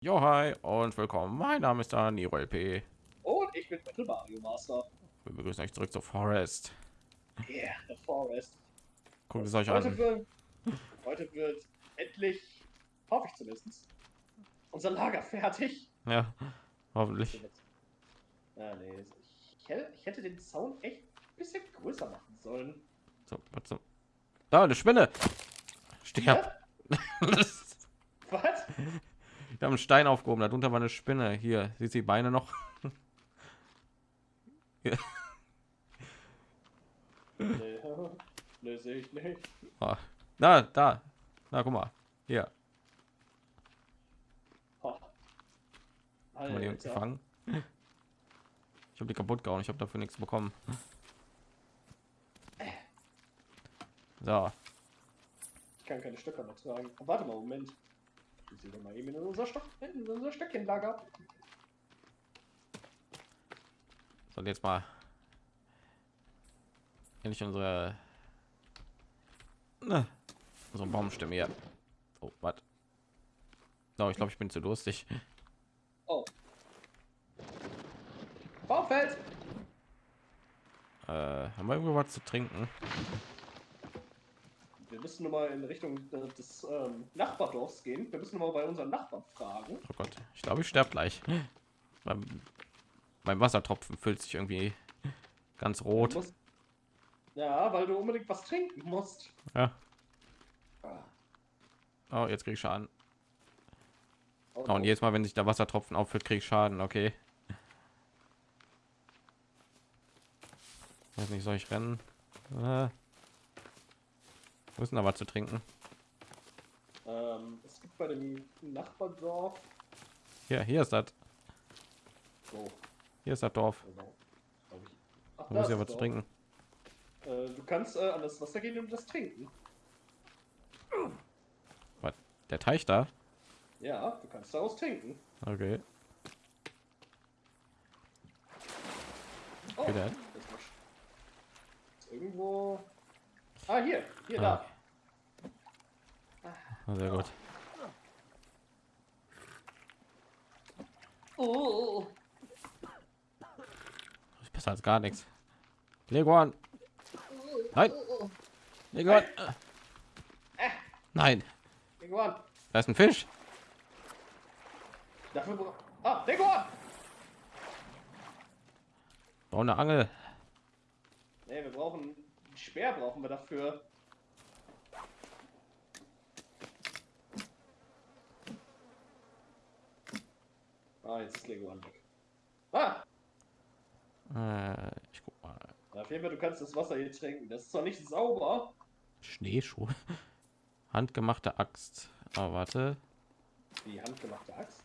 Jo, hi und willkommen. Mein Name ist Niro LP. Und ich bin Battle Mario Master. Wir begrüßen euch zurück zur Forest. Yeah, the Forest. Guckt es euch Heute an. wird, heute wird endlich, hoffe ich zumindest, unser Lager fertig. Ja, hoffentlich. Ja, nee, ich, hätte, ich hätte den Zaun echt ein bisschen größer machen sollen. So, was so. Da, eine Spinne. Sterb. Ja? ich Was? habe einen Stein aufgehoben, darunter war eine Spinne. Hier, sieht die Beine noch? Nee, nee sehe ich nicht. Ah, Da, da. Na, guck mal. Hier, haben wir die uns gefangen. Ich habe die kaputt gehauen. Ich habe dafür nichts bekommen. So, Ich kann keine Stöcker mehr tragen. Warte mal, Moment. Ich sehe doch mal eben in unser, Stock, in unser Stöckchenlager. soll jetzt mal endlich unsere ne, unsere Baumstimme hier. Oh, was? No, ich glaube, ich bin zu durstig. Oh. Baumfeld! Äh, haben wir irgendwo was zu trinken? Wir müssen noch mal in Richtung äh, des ähm, Nachbardorfs gehen. Wir müssen noch mal bei unseren Nachbarn fragen. Oh Gott, ich glaube, ich sterbe gleich. Beim, beim Wassertropfen füllt sich irgendwie ganz rot. musst- Ja, weil du unbedingt was trinken musst. Ja. Ah. Oh, jetzt krieg ich Schaden. Oh, Oh, und jedes Mal, wenn sich der Wassertropfen auffüllt, krieg ich Schaden. Okay. Weiß nicht, soll ich rennen? Äh. Wo ist denn da was zu trinken? Ähm, es gibt bei dem Nachbardorf. Hier, hier ist das. Oh, Hier ist das Dorf. genau. Ich. Ach, Da muss ja das was zu trinken. Äh, du kannst äh, an das Wasser gehen und das trinken. Was? Der Teich da? Ja, du kannst daraus trinken. Okay. Oh, ist irgendwo. Ah, hier, hier, Ah. da. Ah, Sehr gut. Oh, Das ist besser als gar nichts. Leguan. Nein. Leguan. Nein. Leguan. Da ist ein Fisch. Dafür. Ah, Leguan! Oh, eine Angel. Nee, wir brauchen. Speer brauchen wir dafür. Ah, jetzt ist Leguan weg. Ah! Äh, ich guck mal. Auf jeden Fall, du kannst das Wasser hier trinken. Das ist zwar nicht sauber. Schneeschuhe. Handgemachte Axt. Oh, warte. Die handgemachte Axt.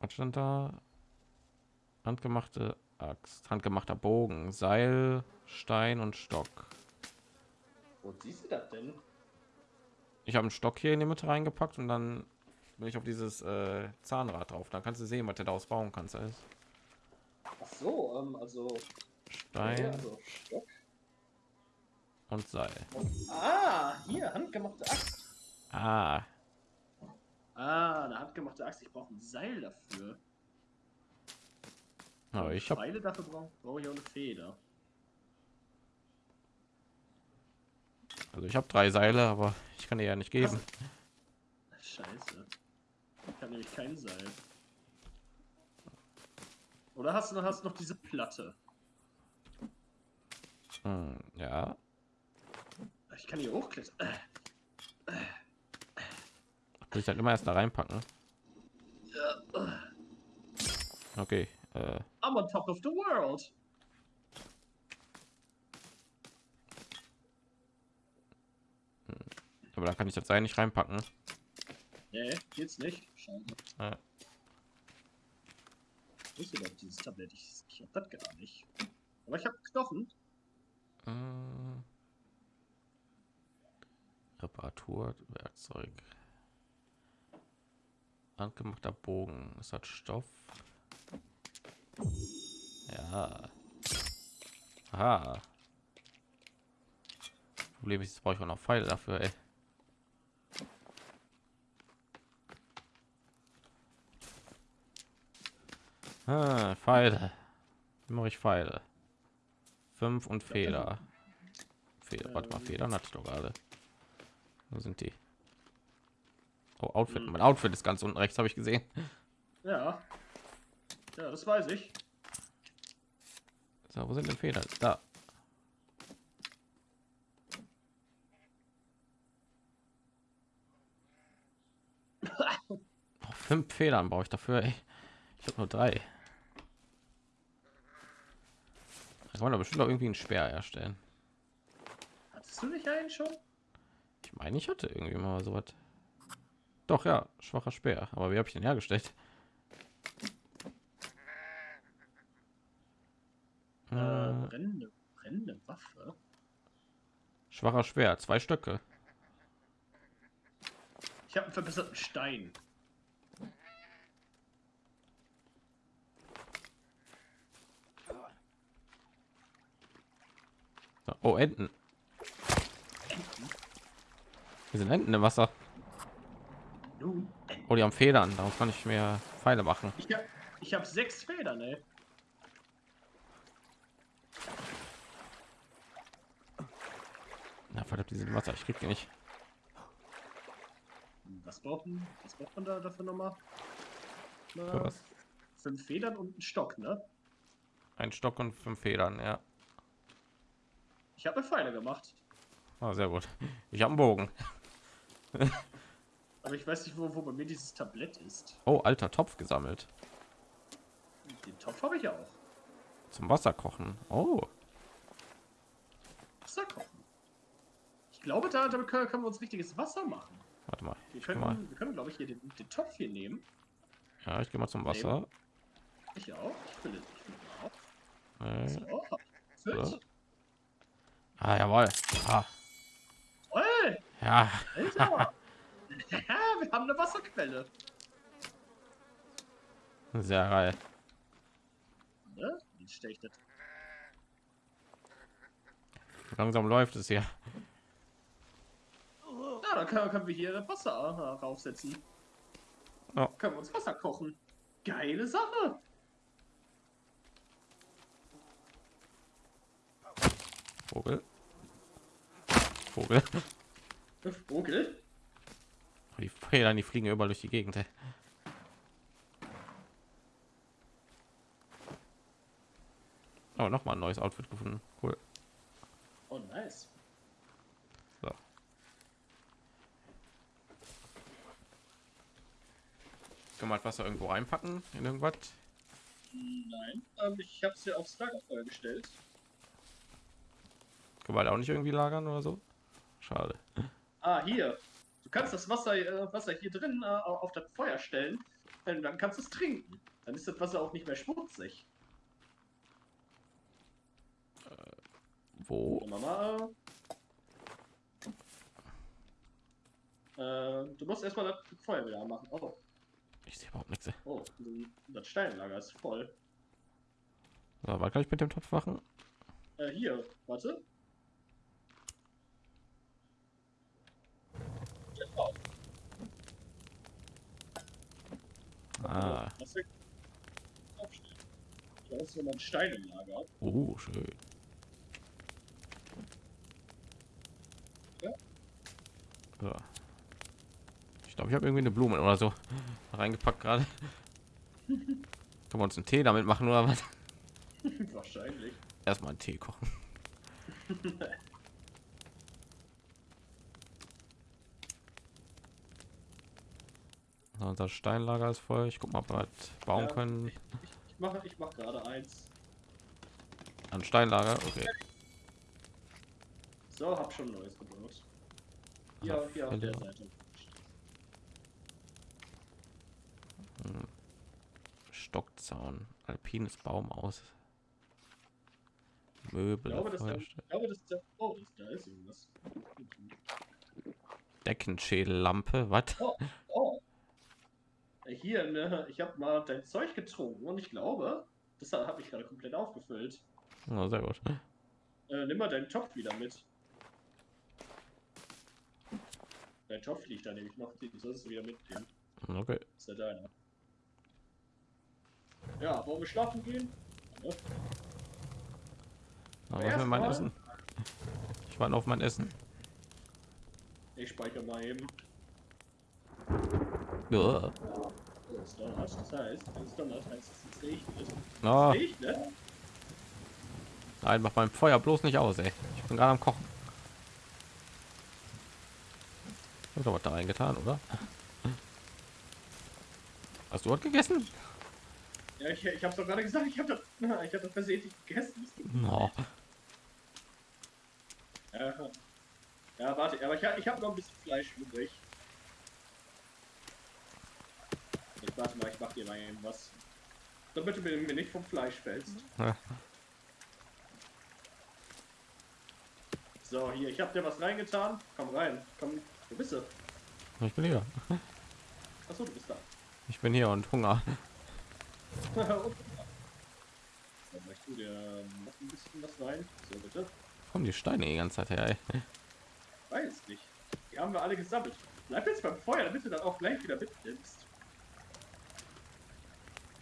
Was stand da? Handgemachte Axt. Handgemachter Bogen. Seil, Stein und Stock. Wo siehst du das denn? Ich habe einen Stock hier in die Mitte reingepackt und dann bin ich auf dieses äh, Zahnrad drauf. Da kannst du sehen, was du daraus bauen kannst. Alles. Ach so, ähm, also. Stein Ja, also Stock. und Seil. Ah, hier, handgemachte Axt. Ah, Ah, eine handgemachte Axt. Ich brauche ein Seil dafür. Aber ich habe Pfeile dafür brauche brauch ich auch eine Feder. also ich habe drei Seile, aber ich kann dir ja nicht geben. Scheiße. Ich habe nämlich kein Seil. Oder hast du hast noch diese Platte? Hm, ja, Ich kann hier hochklettern. Will ich dann immer erst da reinpacken. Okay, äh, I'm on top of the world. aber da kann ich das Seil nicht reinpacken. Nee, geht's nicht. Schade. Ist denn dieses Tablett? Ich, ich hab das gar nicht. Aber ich habe Knochen. Äh, Reparatur, Werkzeug. Handgemachter Bogen. Es hat Stoff. Ja. Aha. Problem ist, brauche ich auch noch Pfeile dafür. Ey. Ah, Pfeile. Mache ich Pfeile. Fünf und Feder. Feder, warte mal, Federn hatte ich doch gerade. Wo sind die? Oh, Outfit. Hm. Mein Outfit ist ganz unten rechts, habe ich gesehen. Ja. Ja, das weiß ich. So, wo sind denn Federn? Da. Oh, fünf Federn brauche ich dafür. Ey. Ich habe nur drei. Da kann man bestimmt auch irgendwie einen Speer erstellen. Hattest du nicht einen schon? Ich meine, ich hatte irgendwie mal so was. Doch ja, schwacher Speer. Aber wie habe ich den hergestellt? Äh, Äh, brennende, brennende Waffe. schwacher Speer, zwei Stöcke. Ich habe einen verbesserten Stein. Oh, Enten. Wir sind Enten im Wasser. Oh, die haben Federn. Darum kann ich mir Pfeile machen. ich habe ich hab sechs Federn, ey. Na, verdammt, die sind im Wasser. Ich krieg die nicht. Was braucht man, was braucht man da dafür nochmal? Für was? Fünf Federn und ein Stock, ne? Ein Stock und fünf Federn, ja. Ich habe Pfeile gemacht. Ah, sehr gut. Ich habe einen Bogen. Aber ich weiß nicht, wo, wo bei mir dieses Tablett ist. Oh, alter Topf gesammelt. Den Topf habe ich auch. Zum Wasser kochen. Oh, Wasser kochen. Ich glaube, da, damit können, können wir uns richtiges Wasser machen. warte mal. Wir Ich können, mal. wir können glaube ich, hier den, den Topf hier nehmen. Ja, ich gehe mal zum Wasser. Ich auch. Ich fülle ich fülle auch. Äh, So. Ah, jawohl. Ah, Toll! ja. Alter! wir haben eine Wasserquelle. Sehr geil. Ne? Wie stelle ich das? Langsam läuft es hier. Ja, dann können, können wir hier Wasser äh, raufsetzen. Ja. Können wir uns Wasser kochen. Geile Sache. Vogel. Vogel. Vogel. Die Federn, die fliegen überall durch die Gegend. ey. Oh, noch mal ein neues Outfit gefunden. Cool. Oh, nice. Kann man Wasser irgendwo reinpacken in irgendwas? Nein, ähm, ich habe es ja aufs Lagerfeuer gestellt. Kann man da auch nicht irgendwie lagern oder so? Schade. Ah, hier. Du kannst das Wasser, äh, Wasser hier drin äh, auf das Feuer stellen. Dann, dann kannst du es trinken. Dann ist das Wasser auch nicht mehr schmutzig. Wo? Und Mama. Äh, du musst erstmal das Feuer wieder anmachen. Oh, Ich sehe überhaupt nichts. oh, das Steinlager ist voll. So, was kann ich mit dem Topf machen? Äh, hier, warte. Ah, Das ist aufstellen. Da ist ein Stein im Lager. oh, schön. Ja. So. Ich glaube, ich habe irgendwie eine Blume oder so reingepackt gerade. Können wir uns einen Tee damit machen oder was? Wahrscheinlich. Erstmal einen Tee kochen. So, Unser Steinlager ist voll. Ich guck mal, ob wir was bauen Ja. können. Ich, ich mache ich mach gerade eins. Ein Steinlager, okay. So, hab schon ein neues gebaut. Hier, hier auf der. Seite. Stockzaun, alpines Baumhaus, Ich Möbel, glaube, das, ich glaube, das ist der. Oh, das, da ist irgendwas. Deckenschädellampe, was? Oh. Äh, Hier, ne, ich habe mal dein Zeug getrunken und ich glaube, das habe ich gerade komplett aufgefüllt. Na, sehr gut. Äh, nimm mal deinen Topf wieder mit. Dein Topf liegt da nämlich noch. Den solltest du wieder mitnehmen. Okay. Ist ja deiner. Ja, wollen wir schlafen gehen? Ja. Aber was mein Essen? Ich warte auf mein Essen. Ich speichere mal eben. Ja. Donnert, das heißt, wenn es donnert, heißt es, es regnet. Na, Regnet? nein, mach beim Feuer bloß nicht aus, ey. Ich bin gerade am Kochen. Hab doch was da reingetan, oder? Hast du was gegessen? Ja, ich, ich hab's doch gerade gesagt, ich hab das, ich hab das versehentlich gegessen. No. Ja, ja warte, aber ich, hab- ich habe noch ein bisschen Fleisch übrig. Ich warte mal, ich mach dir mal eben was. Damit du mir, mir nicht vom Fleisch fällst. Ja. So, hier, ich hab dir was reingetan. Komm rein. Komm, wo bist du? Ich bin hier. Achso, du bist da. Ich bin hier und Hunger. Ich tu dir noch ein bisschen was rein. So, bitte. Kommen die Steine die ganze Zeit her, ey. Weiß nicht. Die haben wir alle gesammelt. Bleib jetzt beim Feuer, damit du dann auch gleich wieder mitnimmst.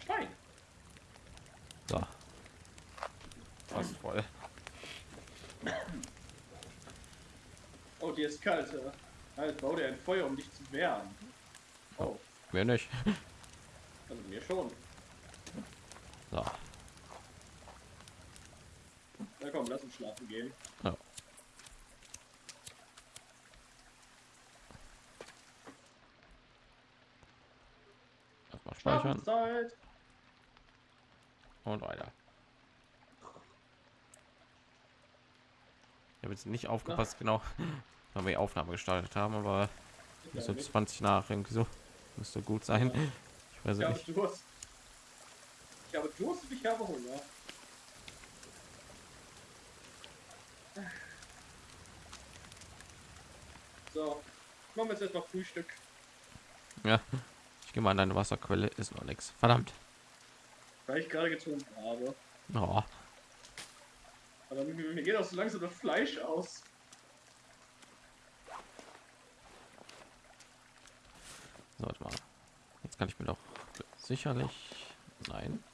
Stein. So. Fast voll. Oh, dir ist kalt. äh. Halt, bau dir ein Feuer, um dich zu wärmen. Oh, Mir nicht. also mir schon. So. Na komm, lass uns schlafen gehen. Ja. Erstmal speichern Schlafenszeit. und weiter. Ich habe jetzt nicht aufgepasst, genau, weil wir die Aufnahme gestartet haben, aber Ja, so mit- 20 nach irgendwie so müsste gut sein. Ich weiß Ich nicht. Durst. Ich habe Durst und ich habe Hunger. So, machen wir jetzt erstmal Frühstück. Ja, ich gehe mal an deine Wasserquelle, ist noch nichts. Verdammt. Weil ich gerade getrunken habe. Oh, Aber mir, mir geht auch so langsam das Fleisch aus. so, warte mal. Jetzt kann ich mir doch sicherlich. Nein.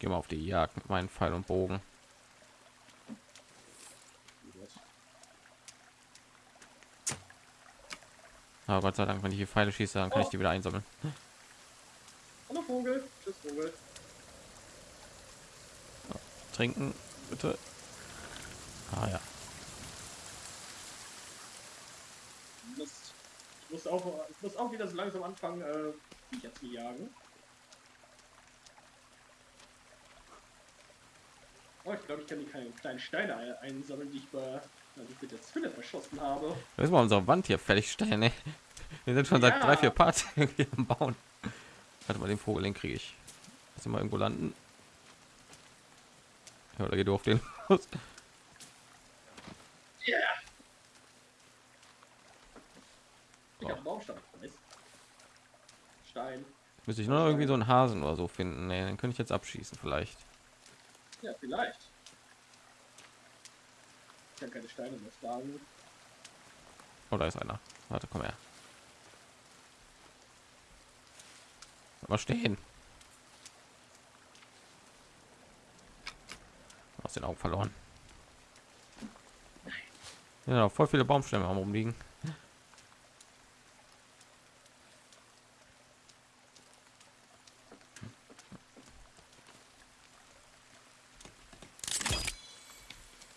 Gehe mal auf die Jagd mit meinen Pfeil und Bogen. Aber Gott sei Dank, wenn ich die Pfeile schieße, dann kann ich die wieder einsammeln. Hallo Vogel. Tschüss Vogel. Trinken, bitte. Ah ja. Ich muss auch, ich muss auch wieder so langsam anfangen, äh, Viecher zu jagen. Oh, ich glaube, ich kann die kleinen, kleinen Steine ein- einsammeln, die ich bei ich mit der Zwille verschossen habe. Müssen wir unsere Wand hier fertigstellen, ey. Wir sind schon seit Ja. drei, vier Parts irgendwie am Bauen. Warte mal, den Vogel, den kriege ich. Lass ihn mal irgendwo landen. Ja, oder geht du auf den los? Yeah! Ich Oh. habe einen Baumstamm. Nice. Stein. Müsste ich nur noch irgendwie so einen Hasen oder so finden. Nee, den könnte ich jetzt abschießen vielleicht. Ja, vielleicht. Ich kann keine Steine mehr schlagen. Oh, da ist einer. Warte, komm her. Mal stehen. Aus den Augen verloren. Ja, voll viele Baumstämme am rumliegen.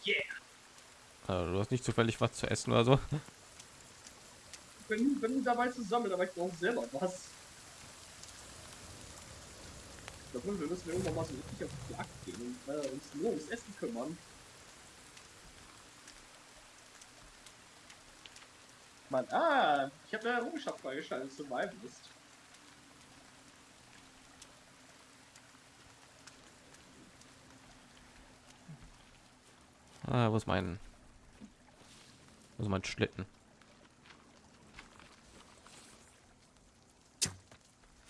Yeah! Also, du hast nicht zufällig was zu essen oder so. Ich bin, bin dabei zu sammeln, aber ich brauche selber was. Ich glaube, wir müssen irgendwann mal so richtig auf die Jagd gehen und äh, uns nur ums Essen kümmern. Mann, ah, ich habe eine Errungenschaft freigeschaltet, Survivalist. Ah, wo ist mein, ist mein Schlitten?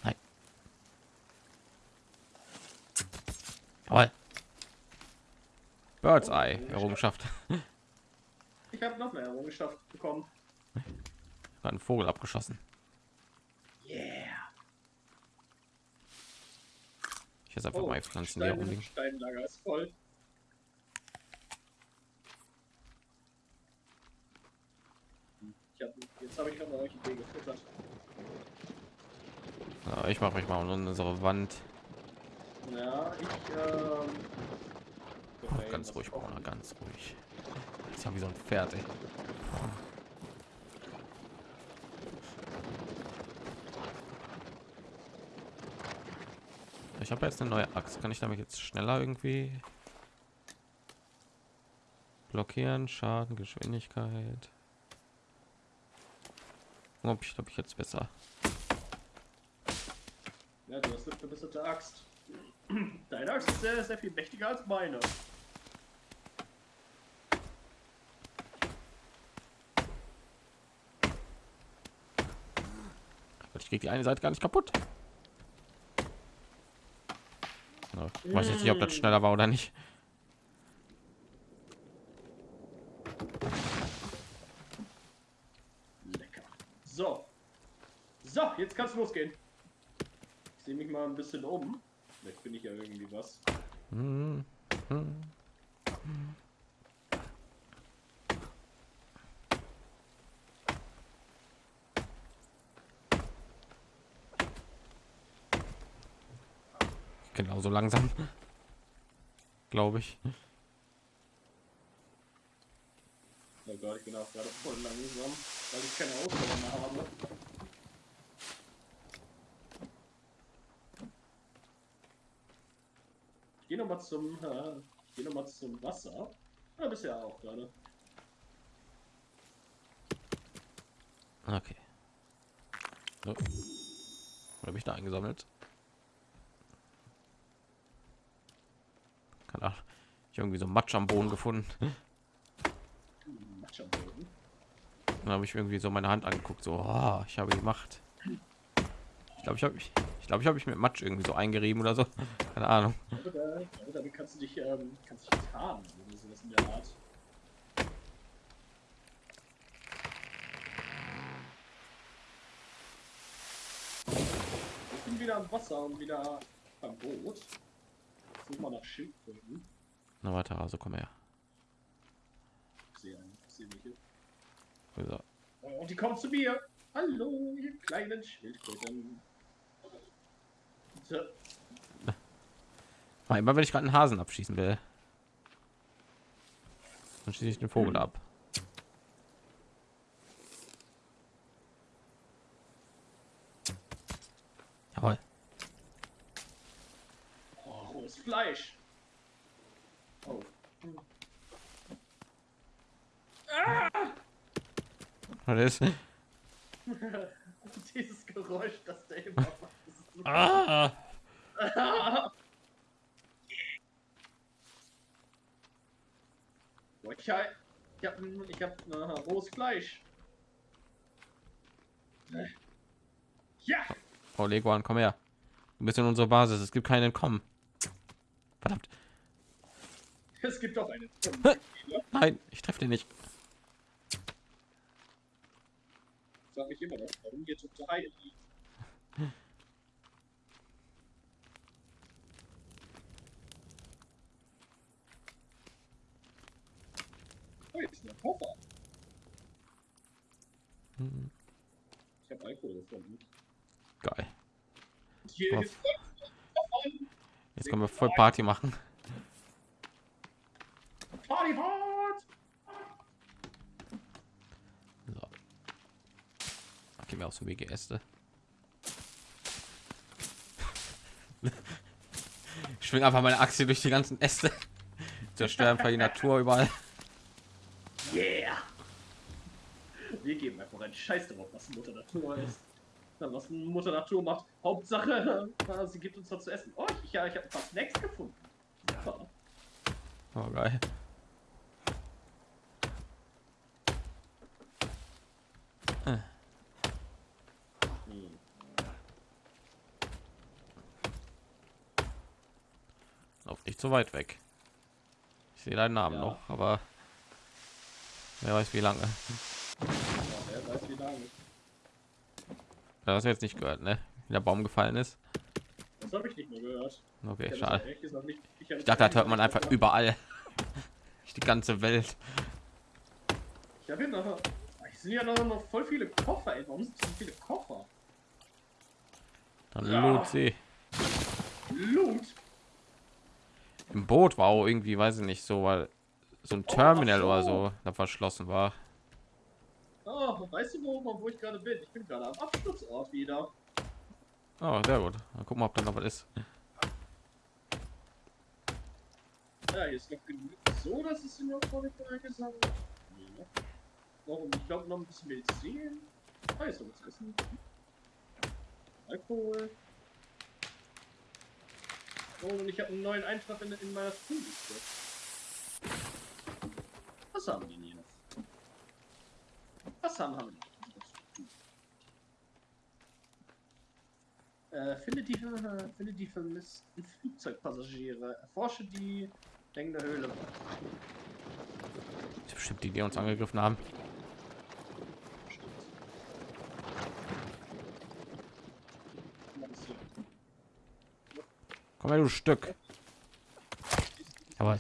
Nein. Jawohl. Birds Eye Errungenschaft. Ich habe noch mehr Errungenschaft bekommen. Hat einen Vogel abgeschossen. Yeah. Ich jetzt einfach Oh, mal Pflanzen hier rumliegen. Steinlager ist voll. Ich hab, jetzt habe ich gerade euch Idee gefüttert. Ja, ich mache mich mal um unsere Wand. Ja, ich ähm, Oh, ganz ruhig, Bruder, ganz ruhig. Ist ja wie so ein Pferd. Ey. Ich habe jetzt eine neue Axt. Kann ich damit jetzt schneller irgendwie blockieren? Schaden, Geschwindigkeit. Ob ich glaube ich jetzt besser. Ja, du hast eine verbesserte Axt. Deine Axt ist sehr, sehr viel mächtiger als meine. Ich krieg die eine Seite gar nicht kaputt. Ich weiß jetzt nicht, ob das schneller war oder nicht. Lecker. So. Du losgehen. Ich sehe mich mal ein bisschen um. Vielleicht bin ich ja irgendwie was. Genauso langsam, glaube ich. Oh Gott, ich bin auch gerade voll langsam, weil ich keine Ausdauer mehr habe. Ich gehe nochmal zum, äh, geh noch mal zum Wasser. Ja, bisher auch gerade. Okay. So. Habe ich da eingesammelt? Keine Ahnung. Ich irgendwie so Matsch am Boden gefunden. Matsch am Boden. Dann habe ich irgendwie so meine Hand angeguckt. So, oh, ich habe gemacht. Ich glaube, ich habe ich, ich glaube, ich habe mich mit Matsch irgendwie so eingerieben oder so. Keine Ahnung. Oder, oder kannst du dich, ähm, kannst dich tarnen oder sowas in der Art. Ich bin wieder am Wasser und wieder am Boot. Such mal nach Schildkröten. Na warte, also komm her. Ich sehe einen, ich sehe welche. So. Und die kommen zu mir. Hallo, ihr kleinen Schildkröten. Ah, Immer wenn ich gerade einen Hasen abschießen will, dann schieße ich den Vogel ab. Jawohl. oh, rohes Fleisch. Oh. Was ist? Dieses Geräusch, das der immer macht. Das ist so Ah! Boah, ich hab, ich hab, ich hab äh, rohes Fleisch. Ja! Oh, Leguan, komm her. Du bist in unserer Basis. Es gibt keinen Entkommen. Verdammt. Es gibt doch eine. Nein, ich treffe den nicht. Sag ich immer noch, warum hier tote Haie liegt. Oh, jetzt ist ein Koffer. Ich habe Alkohol gefunden. Geil. Jetzt können wir voll Party machen. Party hard! So. Gehen wir aus dem Wege Äste. Ich schwing einfach meine Achse durch die ganzen Äste. Zerstören einfach die Natur überall. Yeah! Wir geben einfach einen Scheiß darauf, was Mutter Natur ist. Was Mutter Natur macht. Hauptsache, äh, sie gibt uns was zu essen. Oh, ich, ja, ich habe ein paar Snacks gefunden. Super. Oh, geil. Hm. Lauf nicht so weit weg. Ich Ich sehe deinen Namen Ja. noch, aber wer weiß wie lange. Lange. Das hast du jetzt nicht gehört, ne? Wie der Baum gefallen ist. Das habe ich nicht mehr gehört. Okay, Ich schade. nicht- ich Ich dachte, das hört man einfach über. überall. Die ganze Welt. Ich habe noch. Es sind ja noch, noch voll viele Koffer, ey. Warum sind so viele Koffer? Dann Ja. loot sie. Loot! Im Boot war auch irgendwie, weiß ich nicht, so, weil so ein Oh, Terminal so. oder so, da verschlossen war. Oh, weißt du, wo, wo ich gerade bin? Ich bin gerade am Absturzort wieder. Oh, sehr gut. Dann gucken wir, ob da noch was ist. Ja, hier ist noch genug. So, dass es vor der gesammelt. Ja. Noch, ich glaube, noch ein bisschen Medizin. Ah, ist noch was essen. Alkohol. Oh, und ich habe einen neuen Eintrag in, in meiner Tooliste. Was haben die hier? Was haben, wir? Äh, finde die, finde die vermissten Flugzeugpassagiere. Erforsche die hängende Höhle. Das ist bestimmt die, die uns angegriffen haben. Komm her, du Stück. Aber ein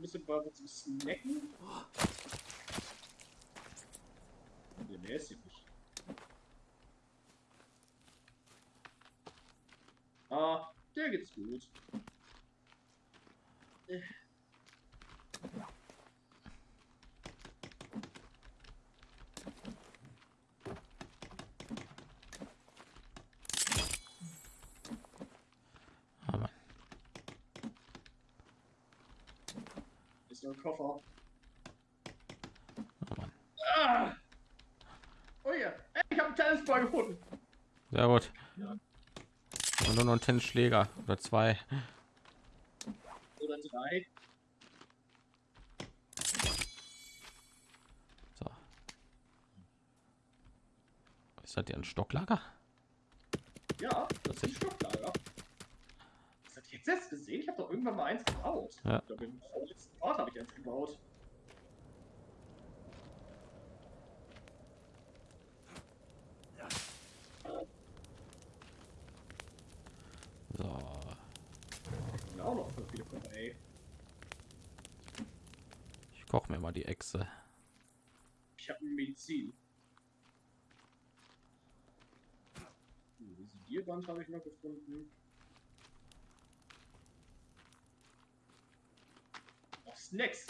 bisschen was zum Snacken. Nicht. Ah, der geht's gut. Ist nur ein Koffer. Oh, Mann. Ah! Oh ja, Ey, einen Tennisball gefunden. sehr gut. Ja. Und nur noch ein Tennisschläger oder zwei. Oder drei. So. Ist das hier ein Stocklager? Ja, das ist ein Stocklager. Das hat jetzt erst gesehen. Ich habe doch irgendwann mal eins gebaut. Ja. Ich glaube, im vorletzten Ort habe ich eins gebaut. So. Ja, auch noch voll viele Koffer, ey. Ich Echse. Ich habe Medizin. Hm, Visierband habe ich noch gefunden. Oh, Snacks.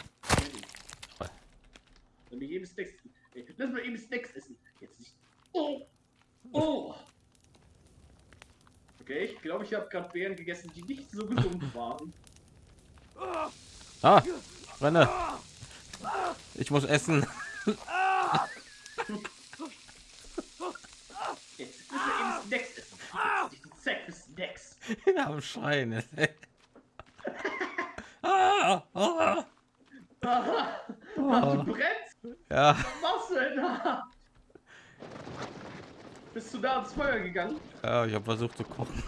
Toll. Wenn wir eben Snacks. Lass mal eben Snacks essen. Jetzt nicht. Oh! Oh! Okay, ich glaube, ich habe gerade Beeren gegessen, die nicht so gesund waren. Ah, renne. Ich muss essen. Jetzt müssen wir eben Snacks essen. Zeit für Snacks. Am Schreien. ah, ah, Aha, ah. du brennst? Ja, Was machst du denn da? Bist du da ans Feuer gegangen? ja, ich habe versucht zu kochen.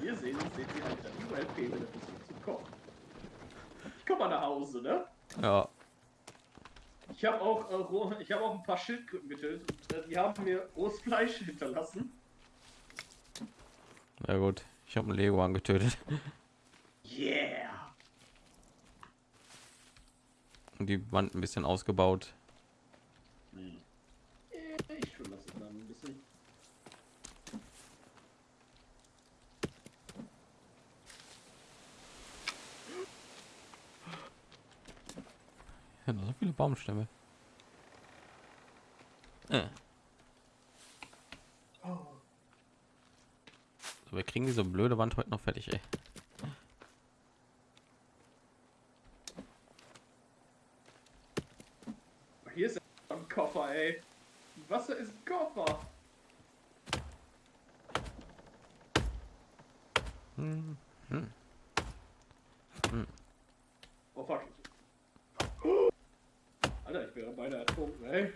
Hier sehen, seht ihr halt dann überall Fehler, ist zu kochen. Ich komm mal nach Hause, ne? Ja, Ich habe auch, äh, ich habe auch ein paar Schildkröten getötet. Äh, die haben mir rohes Fleisch hinterlassen. ja gut. Ich habe einen Lego angetötet Yeah! und die Wand ein bisschen ausgebaut. Äh, Ich das dann ein bisschen. Noch so viele Baumstämme. Äh. So, wir kriegen diese blöde Wand heute noch fertig, ey. Hier ist ein Koffer, ey. Wasser ist ein Koffer. Hm. Oh fuck. Alter, ich wäre beinahe ertrunken, ey.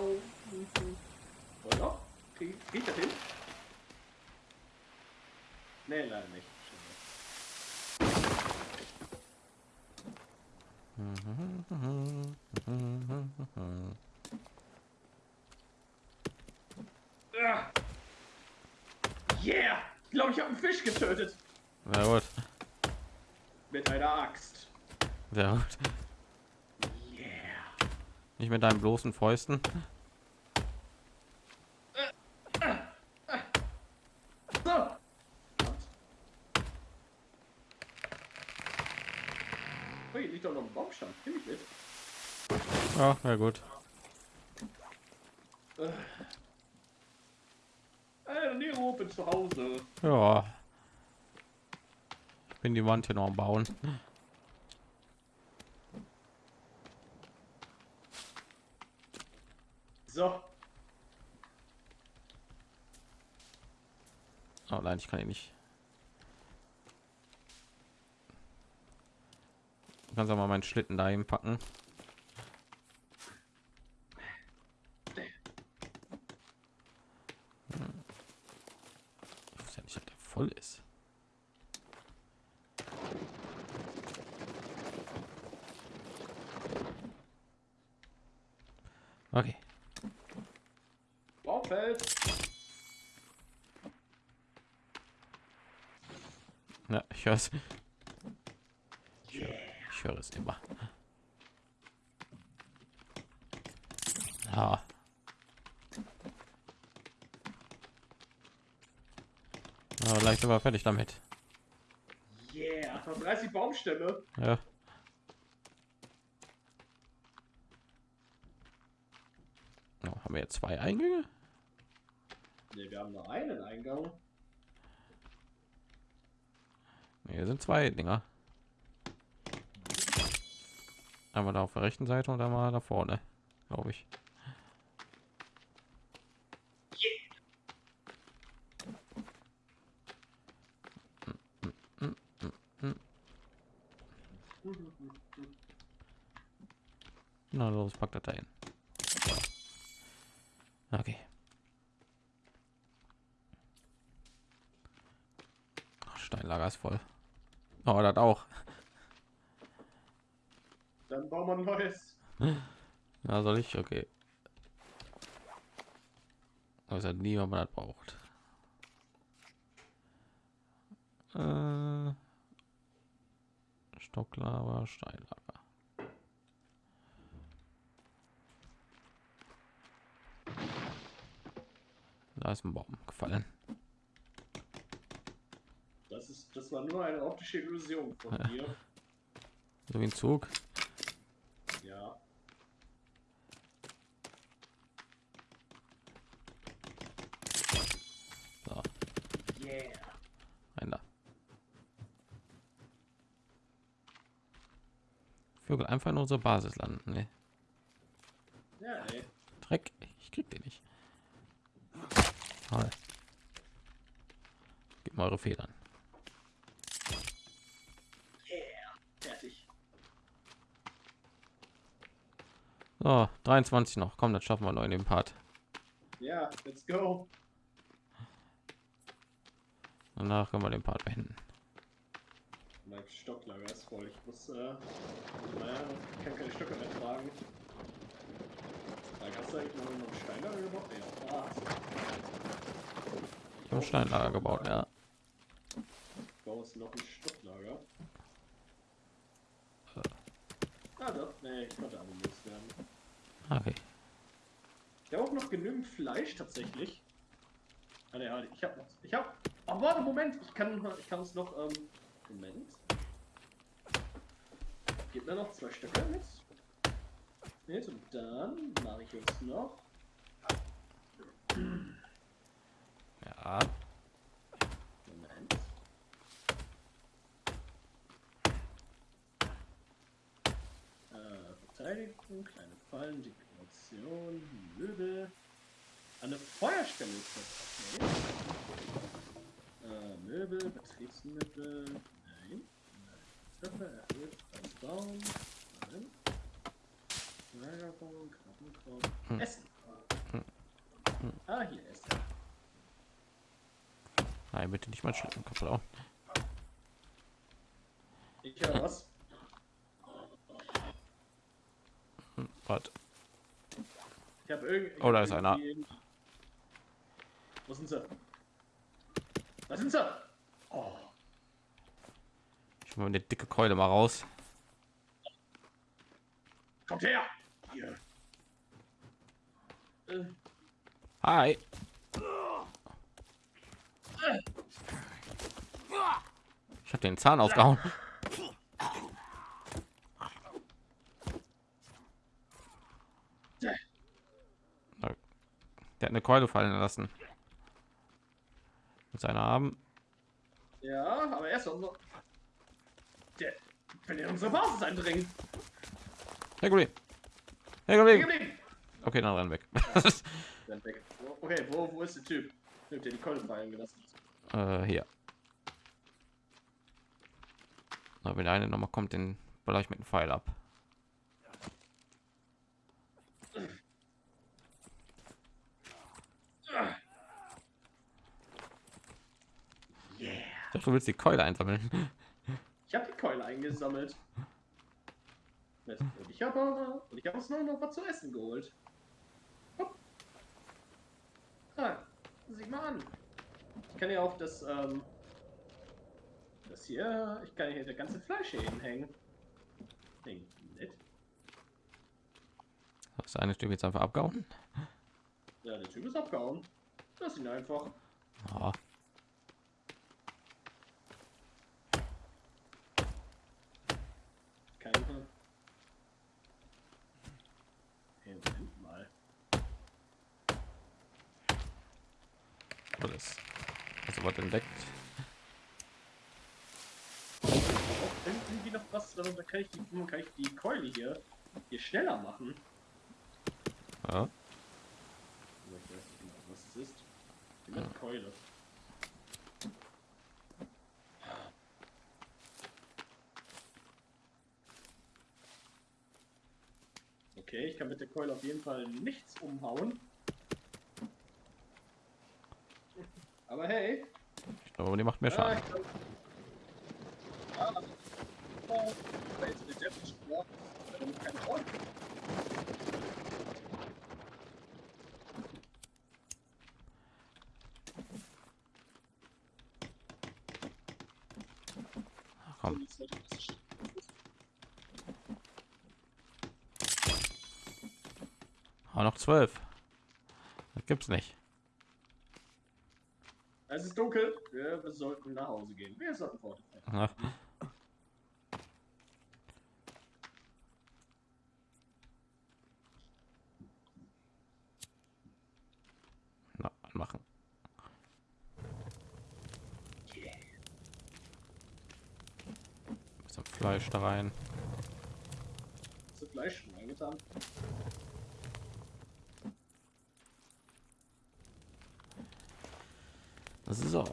Ja, scheiße! Ich krieg den Koffer nicht da oben. Geht das hin? Nee, leider nicht. Ah. Yeah! Ich glaube, ich habe einen Fisch getötet. Sehr gut. Mit einer Axt. Sehr gut. Nicht mit deinen bloßen Fäusten. Hier liegt doch noch ein Baumstamm. Nimm ich mit. Ja, sehr gut. Äh, Nero, bin zu Hause. Ja. Ich bin die Wand hier noch am Bauen. So. Oh nein, ich kann ihn nicht. Du kannst aber meinen Schlitten dahin packen. Ich weiß ja nicht, ob der voll ist. Okay. Baumfeld. Ja, ich höre es. Ich höre, höre es immer. Ja. Aber gleich sind wir fertig damit. Yeah. Noch 30 Baumstämme. Ja. Oh, haben wir jetzt zwei Eingänge? Ne, wir haben nur einen Eingang. Nee, hier sind zwei Dinger. Einmal da auf der rechten Seite und einmal da vorne, glaube ich. Na los, pack das da hin. Okay. Ach, Steinlager ist voll. Oh, das auch. Dann bauen wir ein neues. Ja, soll ich? Okay. Aber halt nie, wenn man das braucht. Äh, Stocklava, Steinlager. Da ist ein Baum gefallen. Das war nur eine optische Illusion von dir. So wie ein Zug. Ja. So, Yeah. ein da. Vögel einfach nur so Basis landen. Ne? Ja, ey. Dreck. Ich krieg den nicht. Toll. Gib mal eure Federn. Yeah. Fertig. So, 23 noch. Komm, das schaffen wir noch in dem Part. Ja, let's go. Danach können wir den Part beenden. Mein Stocklager ist voll. Ich muss, äh, naja, ich kann keine Stöcke mehr tragen. Da hast du eigentlich noch einen Steinlager gebaut? Ja, ah, Ich habe Steinlager gebaut, ja. ich baue jetzt noch ein Stocklager. Ah doch, nee, ich konnte aber loswerden. Okay. Ich habe auch noch genügend Fleisch tatsächlich. Ah, ne, halt, ich habe noch. Ich habe. Oh, warte, Moment. Ich kann, ich kann es noch. Ähm, Moment. Gib mir noch zwei Stücke mit. Mit und dann mache ich jetzt noch. Ja. Moment. Äh, Verteidigung, kleine Fallen, Dekoration, Möbel. Eine Feuerstelle ist das. Äh, Möbel, Betriebsmittel. Nein. Treppe erhöht beim Baum. Nein. Lagerbaum, Krabbenkorb. Hm. Essen. Ah, hier Essen. Nein, bitte nicht mal Schlitten kaputt. Ich höre was. Hm, Warte. Ich habe irgendwie. Oh, da ist einer. Wo sind sie? Da sind sie! Oh, Ich hol mal eine dicke Keule mal raus. kommt her! Hier. Äh, Hi. Ich habe den Zahn ausgehauen. Der hat eine Keule fallen lassen. Mit seiner Arm. ja, aber erst noch. Der will in unsere Basis eindringen. Herr Kollege. Herr Kollege. Okay, dann renn weg. Dann weg. Okay, wo, wo ist der Typ? Typ, der die Keule fallen gelassen äh, hier. Na, wenn der eine noch mal kommt, den baller ich mit dem Pfeil ab. Du willst die Keule einsammeln. Ich habe die Keule eingesammelt. Und ich habe und ich habe uns noch, noch was zu essen geholt. Hopp. Ah, sieh mal an. Ich kann ja auch das, ähm, das hier, ich kann hier das ganze Fleisch hier hinhängen. Ding, nett. Das eine Stück jetzt einfach abgehauen. Ja, der Typ ist abgehauen. Lass ihn einfach. Ja. Keine. Hey, Moment mal. Alles. Also was entdeckt. Irgendwie noch was, da kann ich die, kann ich die Keule hier, hier schneller machen. Ja. Ich weiß nicht genau, was es ist. Die Keule. Okay, ich kann mit der Keule auf jeden Fall nichts umhauen. Aber hey, Ich glaube, die macht mehr Schaden. Ah. Komm. Aber noch zwölf. Das gibt's nicht. Es ist dunkel. Wir, wir sollten nach Hause gehen. Wir sollten fortfahren. Na. Na, anmachen. Bisschen Fleisch da rein. Fleisch reingetan? So.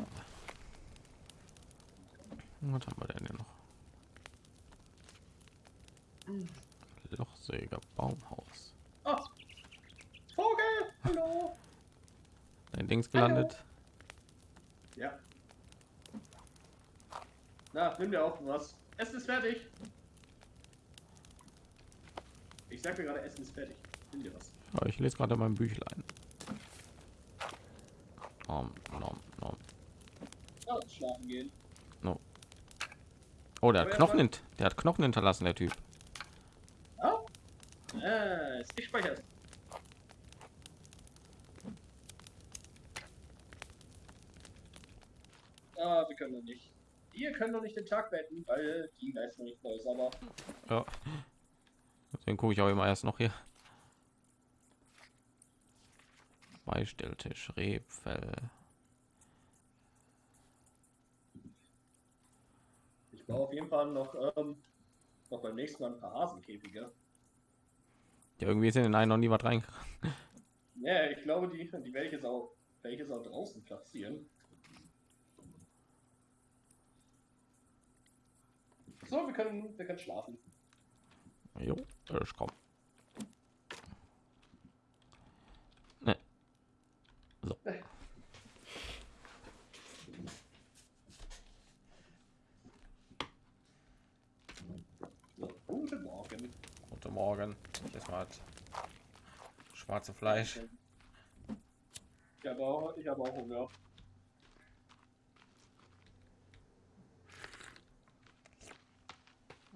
Was haben wir denn hier noch? Lochsäger Baumhaus. Ah! Vogel! Hallo! Dein Dings gelandet. Ja. Na, nimm dir auch was. Essen ist fertig. Ich sag mir gerade, Essen ist fertig. Nimm dir was. Ja, ich lese gerade mein Büchlein. Schlafen gehen. Oh, der hat Knochen, hint der hat Knochen hinterlassen, der Typ. Ah, äh, ist gespeichert. Ah, wir können noch nicht. Wir können noch nicht den Tag beenden, weil die Geist noch nicht voll ist, aber Ja. Deswegen gucke ich auch immer erst noch hier. Beistelltisch, Rebfell. Baue auf jeden Fall noch, ähm, noch beim nächsten Mal ein paar Hasenkäfige. Ja, irgendwie ist in den einen noch nie was rein. Ja, ich glaube, die, die werde ich jetzt auch, werde ich jetzt auch draußen platzieren. So, wir können, wir können schlafen. Jo, ich komm. Ne. So. Morgen. Das war schwarze Fleisch. Ich habe auch, ich habe auch Hunger.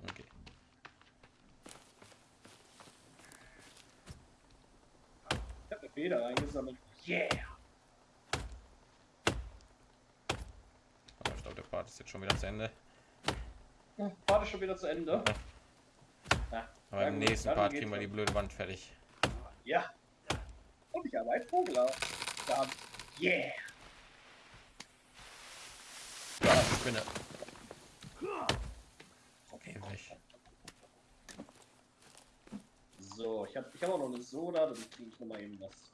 Okay. Ich habe eine Feder eingesammelt. Yeah! Aber ich glaube, der Part ist jetzt schon wieder zu Ende. Part ist schon wieder zu Ende. Aber ja im gut, nächsten Part kriegen wir die blöde Wand fertig. Ja. Und ich habe einen Vogel. Da. Yeah! Ja, ich bin Okay, weg. So, ich habe ich hab auch noch eine Soda, dann kriege ich noch mal eben was.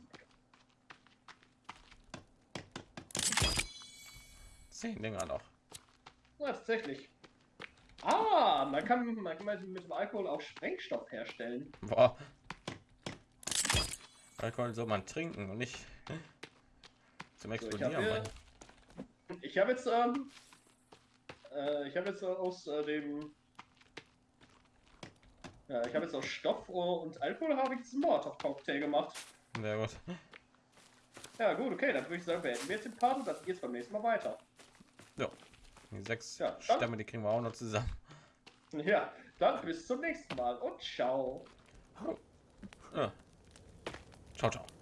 Zehn Dinger noch. Ja, tatsächlich. Ah, man kann, man kann mit dem Alkohol auch Sprengstoff herstellen. Boah. Alkohol soll man trinken und nicht zum So, ich Explodieren. habe hab jetzt, ähm, äh, ich habe jetzt aus äh, dem, ja, ich habe jetzt aus Stoff und Alkohol habe ich jetzt einen Molotov-Cocktail gemacht. Sehr gut. Ja, gut, okay, dann würde ich sagen, beenden wir jetzt den Part und dann geht's beim nächsten Mal weiter. Ja. Die sechs Ja, dann- Stämme, die kriegen wir auch noch zusammen. Ja, dann bis zum nächsten Mal und ciao. Ja. Ciao, ciao.